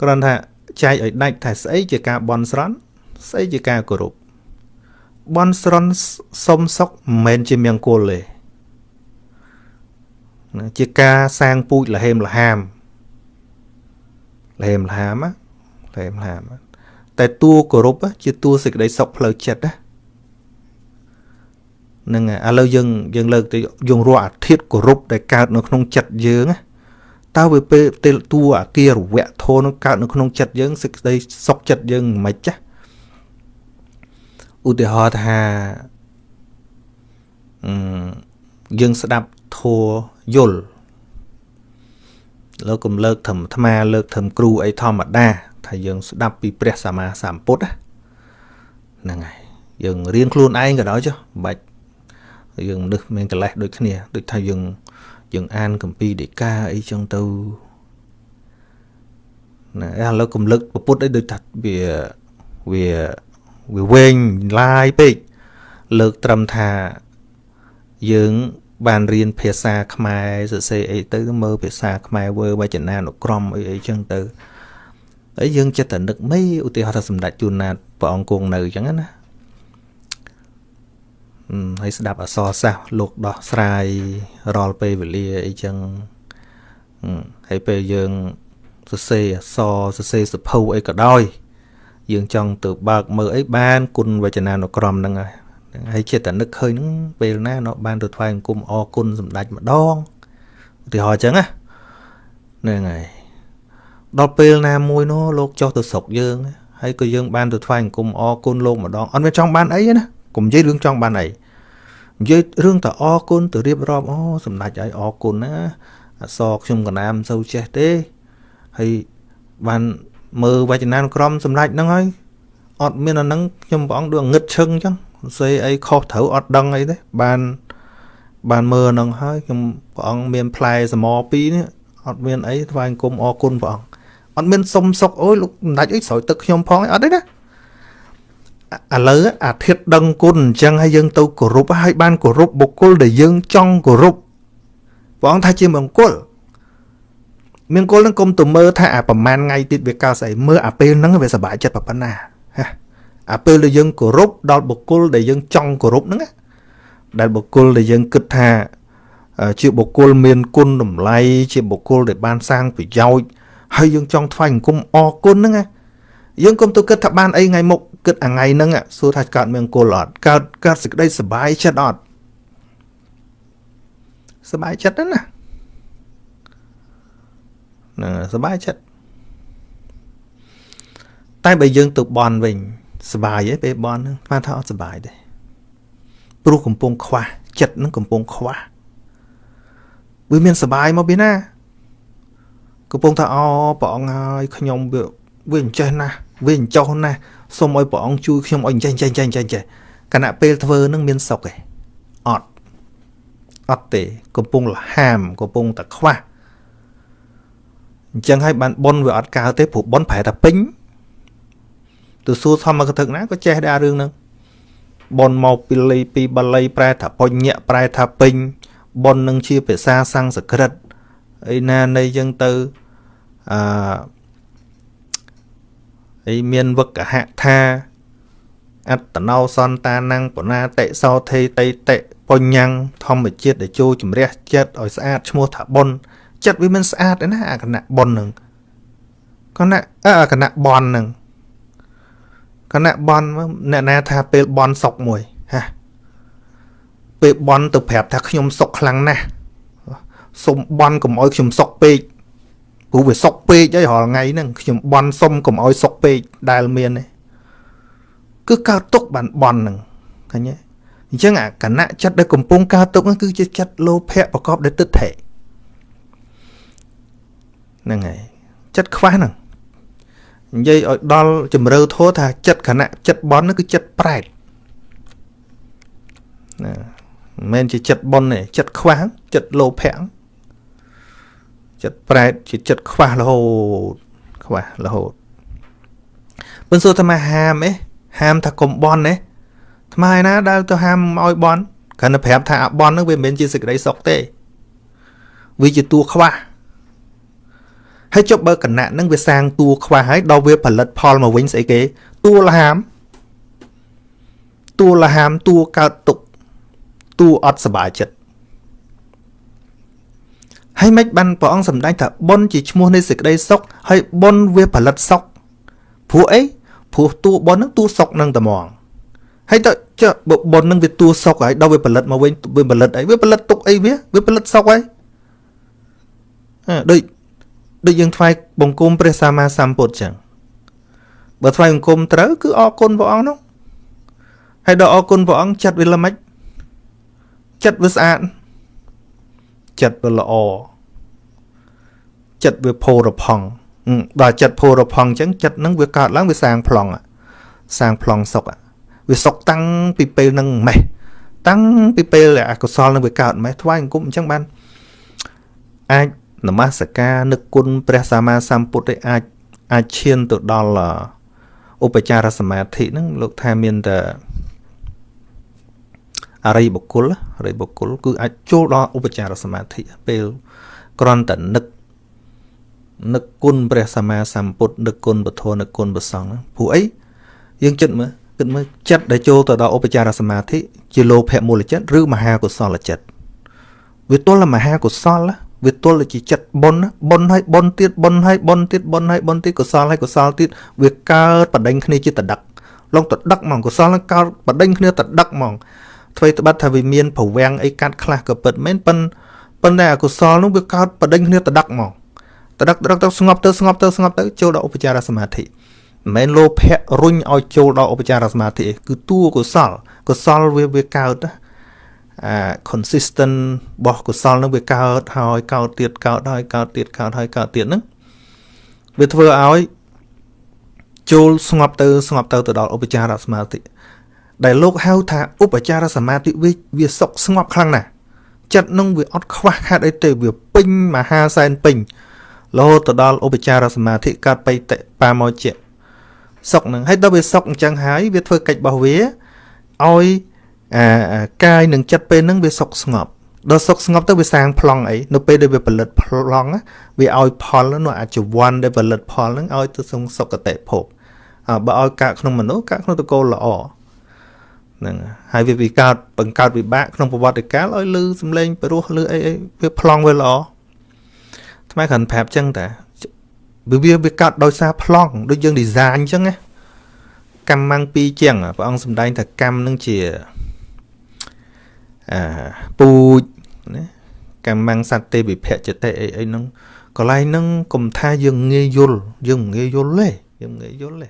គ្រាន់ថាចែកឲ្យដាច់ថាស្អីជាការបន់ស្រន់ស្អីជាការគោរពបន់ស្រន់សុំសុកមិនមែនជាមង្គលទេណាជាការសាងពូជលហេមលហាមលហេមលហាមណាលហេមលហាមតែតួគោរពជាតួសេចក្តីសុខផ្លូវចិត្តណានឹងឥឡូវយើងយើងលើកទៅយើងរកអាធិធគោរពដែលកើតនៅក្នុងចិត្តយើងណា តើវាពេលទេលតួអាគារវៈធននឹងកើតនៅក្នុងចិត្តយើងសេចក្តីសុខចិត្តយើងមិនចាស់ឧទាហរណ៍ថាអឺយើងស្ដាប់ធัวយល់លោកកុំលើកធម្មអាត្មាលើកធម្មគ្រូអីធម្មតាថាយើងស្ដាប់ពីព្រះសម្មាសម្ពុទ្ធហ្នឹងហើយយើងរៀនខ្លួនឯងក៏ដោយចុះមិនបាច់យើងមនុស្សមានកិលេសដូចគ្នាដូចថាយើង យើងអានកម្ពីដីកាអីចឹងទៅណាឥឡូវកំលឹកពុទ្ធអីដូចថាវាវាវាវែងឡាយពេកលើកត្រឹមថាយើងបានរៀនភាសាខ្មែរសរសេរអីទៅមើលភាសាខ្មែរវើវចនានុក្រមអីអីចឹងទៅហើយយើងចិត្តតែនឹកមិនឧទាហរណ៍ថាសម្ដេចជួនណាតព្រះអង្គគង់នៅចឹងណា ហើយស្ដាប់អសរសាស្ត្រលោកដោះស្រាយរាល់ពេលវេលាអីចឹងហើយពេលយើងសរសេរអសរសរសេរសភៅអីក៏ដោយ យើងចង់ទៅបើកមើលអីបានគុណវចនានុក្រមហ្នឹងហើយហើយចិត្តតែនឹកឃើញហ្នឹងពេលណា nó បានទៅថ្វាយអង្គមអរគុណសម្ដេចម្ដងឧទាហរណ៍អញ្ចឹងណាហ្នឹងហើយដល់ពេលណាមួយនោះលោកចុះទៅស្រុកយើងហើយក៏យើងបានទៅថ្វាយអង្គមអរគុណលោកម្ដងអត់មានចង់បានអីណា កុំនិយាយរឿងចង់បានអីនិយាយរឿងតអរគុណទៅរៀបរាប់អូសម្ដេចឲ្យអរគុណណាអសខ្ញុំកណាមសូវចេះទេហើយបានមើលវចនានុក្រមសម្ដេចហ្នឹងហើយអត់មានអាហ្នឹងខ្ញុំព្រះអង្គដូចងឹតឈឹងអញ្ចឹងសេអីខុសត្រូវអត់ដឹងអីទេបានបានមើលហ្នឹងហើយខ្ញុំព្រះអង្គមានផ្លែសមរពីរនេះអត់មានអីថ្វាយគុំអរគុណព្រះអង្គអត់មានសុំសុកអូយលោកសម្ដេចអីស្រោចទឹកខ្ញុំផងអត់ទេណា ឥឡូវអាធិធដឹងគុណអញ្ចឹងហើយយើងទៅគោរពហើយបានគោរពបុគ្គលដែលយើងចង់គោរពព្រះអង្គថាជាមង្គលមង្គលនឹងគុំទៅមើលថាអាប្រហែលថ្ងៃទៀតវាកើតស្អីមើលអាពេលហ្នឹងវាសុបាយចិត្តប៉ុណ្ណាអាពេលដែលយើងគោរពដល់បុគ្គលដែលយើងចង់គោរពហ្នឹងដែលបុគ្គលដែលយើងគិតថាជាបុគ្គលមានគុណតម្លៃជាបុគ្គលដែលបានសាងប្រយោជន៍ហើយយើងចង់ថ្វាយអង្គមអរគុណហ្នឹង យើងកុំទៅគិតថាបានអីថ្ងៃមុខគិតអាថ្ងៃហ្នឹងសួរថាកើតមង្គលអត់កើតកើតសេចក្តីសុបាយចិត្តអត់សុបាយចិត្តណាហ្នឹងសុបាយចិត្តតែបើយើងទៅបន់វិញសុបាយទេពេលបន់ហ្នឹងស្មានថាអត់សុបាយទេព្រោះកំពុងខ្វះចិត្តហ្នឹងកំពុងខ្វះវាមានសុបាយមកពីណាកំពុងថាអព្រះអង្គហើយខ្ញុំវាវាអញ្ចេះណាស់ វាអញ្ចោះណាស់សូមឲ្យព្រះអង្គជួយខ្ញុំឲ្យអញ្ចេះចេះចេះចេះចេះគណៈពេលធ្វើនឹងមានសុខទេអត់អត់ទេ កំពុងលហាមកំពុងតែខ្វះអញ្ចឹងហើយបានប៉ុនវាអត់កើទេព្រោះប៉ុនប្រែតែពេញទៅសួរធម្មកថាណាក៏ចេះដែររឿងហ្នឹងប៉ុនមកពីលីពីបាលីប្រែថាបញ្ញៈប្រែថាពេញប៉ុននឹងជាភាសាសំស្ក្រឹតអីណានៃចឹងទៅអឺ អីមានវកហៈថាអត្តណោសន្តានังបណាតិសោធេតេតិបញ្ញੰធម្មជាតិដែលចូលជំរះចិត្តឲ្យស្អាតឈ្មោះថាបុណ្យចិត្តវាមិនស្អាតទេណាអាគណៈបុណ្យនឹងគណៈអាគណៈបន់នឹងគណៈបន់អ្នកណាថាពេលបន់សុកមួយហាពេលបន់ទៅប្រាប់ថាខ្ញុំសុកខ្លាំងណាស់សុំបន់កុំឲ្យខ្ញុំសុកពេក ព្រោះវាសុកពេកហើយរាល់ថ្ងៃហ្នឹងខ្ញុំបន់សុំកុំឲ្យសុកពេកដែលមានទេគឺកើតទុកបានបន់ហ្នឹងឃើញទេអញ្ចឹងអាគណៈចិត្តដែលកំពុងកើតទុកហ្នឹងគឺជាចិត្តលោភៈប្រកបដោយទិដ្ឋិហ្នឹងហើយចិត្តខ្វះហ្នឹងនិយាយឲ្យដល់ជំរឿធោះថាចិត្តគណៈចិត្តបន់ហ្នឹងគឺចិត្តប្រែតណាមិនមែនជាចិត្តបន់ទេចិត្តខ្វះចិត្តលោភៈ ចិត្តប្រែតជាចិត្តខ្វះរហូតខ្វះរហូតមិនសួរថាមកហាមអេហាមថាកុំបន់អេថ្មឯណាដែលទៅហាមឲ្យបន់គ្រាន់តែប្រាប់ថាអាបន់នឹងវាមិនមែនជាសេចក្តីសុខទេវាជាតួខ្វះហើយចុះបើគណៈនឹងវាសាងតួខ្វះហើយដល់វាផលិតផលមកវិញស្អីគេតួលហាមតួលហាមតួកើតទុកតួអត់សុបាយចិត្ត ហើយមិនបានព្រះអង្គសម្ដែងថាបុណ្យជាឈ្មោះនៃសេចក្តីសុខហើយបុណ្យវាផលិតសុខព្រោះអីព្រោះតួបុណ្យនឹងតួសុខនឹងតែហ្មងហើយទៅចុះបុណ្យនឹងវាតួសុខហើយដល់វាផលិតមកវិញវាផលិតអីវាផលិតទុកអីវាវាផលិតសុខហើយអឺដូចដូចយើងថ្វាយបង្គំព្រះសម្មាសម្ពុទ្ធចឹងបើថ្វាយបង្គំត្រូវគឺអរគុណព្រះអង្គនោះហើយដល់អរគុណព្រះអង្គចិត្តវាល្មិចចិត្តវាស្អាត ចិត្តវាល្អចិត្តវាផូរផង់ដល់ចិត្តផូរផង់អញ្ចឹងចិត្តនឹងវាកើតឡើងវាសាងប្លង់សាងប្លង់សុខវាសុខតាំងពីពេលនឹងម៉េះតាំងពីពេលអកុសលនឹងវាកើតម៉េះថ្វាយអង្គមអញ្ចឹងបានអាចនមស្ការនឹកគុណព្រះសម្មាសម្ពុទ្ធឯអាចអាចឈានទៅដល់ឧបចារសមាធិហ្នឹងលោកថាមានតែ អរិយបុគ្គលអរិយបុគ្គលគឺអាចចូលដល់ឧបចារសមាធិពេលក្រន់តែនឹកនឹកគុណព្រះសម្មាសម្ពុទ្ធនឹកគុណពធនឹកគុណព្រះសង្ឃព្រោះអីយើងចិត្តមើលគិតមើលចិត្តដែលចូលទៅដល់ឧបចារសមាធិជាលោភៈមូលចិត្តឬមហាកុសលចិត្តវាទល់តែមហាកុសលវាទល់តែជាចិត្តបុណ្យបុណ្យហើយបុណ្យទៀតបុណ្យហើយបុណ្យទៀតបុណ្យហើយបុណ្យទៀតកុសលហើយកុសលទៀតវាកើតបដិញគ្នាជាតដឹកឡងតដឹកហ្មងកុសលនឹងកើតបដិញគ្នាតដឹកហ្មង អ្វីត្បិតថាវាមានប្រវាំងអីកាត់ខ្លះក៏ពិតមែនប៉ុន្តែប៉ុន្តែអកុសលនោះវាកើតបដិញគ្នាតដឹកហ្មងតដឹកតដឹកទៅស្ងប់ទៅស្ងប់ទៅស្ងប់ទៅចូលដល់ឧបចារសមាធិមិនមែនលោភៈរុញឲ្យចូលដល់ឧបចារសមាធិគឺតួកុសលកុសលវាវាកើតអា consistent របស់កុសលនឹងវាកើតហើយកើតទៀតកើតហើយកើតទៀតកើតហើយកើតទៀតហ្នឹងវាធ្វើឲ្យចូលស្ងប់ទៅស្ងប់ទៅទៅដល់ឧបចារសមាធិ ដែលលោកហៅថាឧបចារសមាធិវាវាសុខស្ងប់ខ្លាំងណាស់ចិត្តនឹងវាអត់ខ្វះខាតអីទេវាពេញមហាសែនពេញរហូតទៅដល់ឧបចារសមាធិកើតបៃតបាមកជាសុខនឹងហើយដល់វាសុខអញ្ចឹងហើយវាធ្វើកិច្ចរបស់វាឲ្យអាកាយនិងចិត្តពេលហ្នឹងវាសុខស្ងប់ដល់សុខស្ងប់ទៅវាសាងប្លង់អីនៅពេលដែលវាផលិតប្លង់វាឲ្យផលនោះអាចវ័នដែលផលិតផលហ្នឹងឲ្យទៅសុងសុគតិភពបើឲ្យកាកក្នុងមនុស្សកាកក្នុងតកូលល្អ ហ្នឹងហើយវាវិកើតបង្កើតវិបាកក្នុងប្រវត្តិកាលឲ្យលឺសំឡេងព្រោះលឺអីអីវាប្លង់វាល្អថ្មគ្រាន់ប្រាប់ចឹងតាវាវាវាកើតដោយសារប្លង់ដូចយើង design អញ្ចឹងណាកម្មម៉ាំងពីរជាងព្រះអង្គសម្ដែងថាកម្មនឹងជាអាពូជណាកម្មម៉ាំងសត្វទេវិភៈចតិអីអីហ្នឹងកន្លែងហ្នឹងកុំថាយើងងាយយល់យើងងាយយល់ទេយើងងាយយល់ទេ